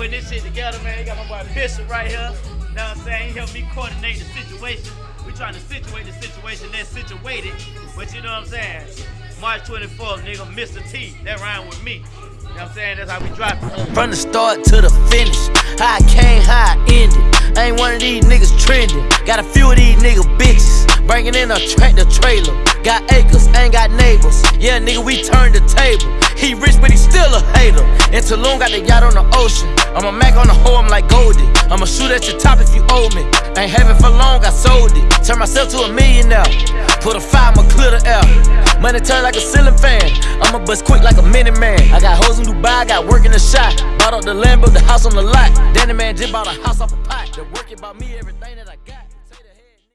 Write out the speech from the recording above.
putting this shit together, man. You got my boy Bishop right here. Know what I'm saying? He helped me coordinate the situation. We trying to situate the situation that's situated. But you know what I'm saying? March 24th, nigga, Mr. T. That rhyme with me. You know what I'm saying? That's how we drop it. From the start to the finish, how I came, how I ended. I ain't one of these niggas trending. Got a few of these nigga bitches. Bringing in a tractor trailer. Got acres, ain't got neighbors. Yeah, nigga, we turned the table. He rich, but he still a hater. And Tulum got the yacht on the ocean. I'm a Mac on the hoe, I'm like Goldie. I'ma shoot at your top if you owe me. Ain't having for long, I sold it. Turn myself to a millionaire. Put a five, I'ma clear the air. Money turn like a ceiling fan. I'ma bust quick like a minute man. I got hoes in Dubai, I got work in the shop. Bought up the land, the house on the lot. Danny man just bought a house off a pot. The work about me, everything that I got.